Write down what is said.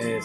é,